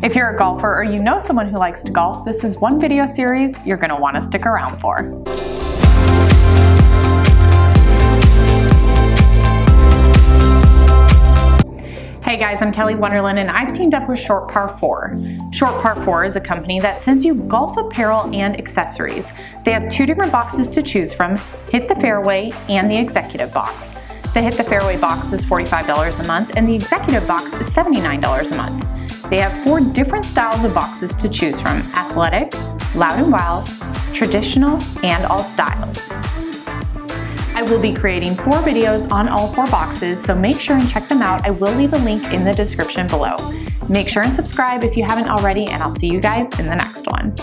If you're a golfer or you know someone who likes to golf, this is one video series you're going to want to stick around for. Hey guys, I'm Kelly Wonderland and I've teamed up with Short Par 4. Short Par 4 is a company that sends you golf apparel and accessories. They have two different boxes to choose from, Hit the Fairway and the Executive Box. The Hit the Fairway box is $45 a month and the Executive Box is $79 a month. They have four different styles of boxes to choose from, athletic, loud and wild, traditional, and all styles. I will be creating four videos on all four boxes, so make sure and check them out. I will leave a link in the description below. Make sure and subscribe if you haven't already, and I'll see you guys in the next one.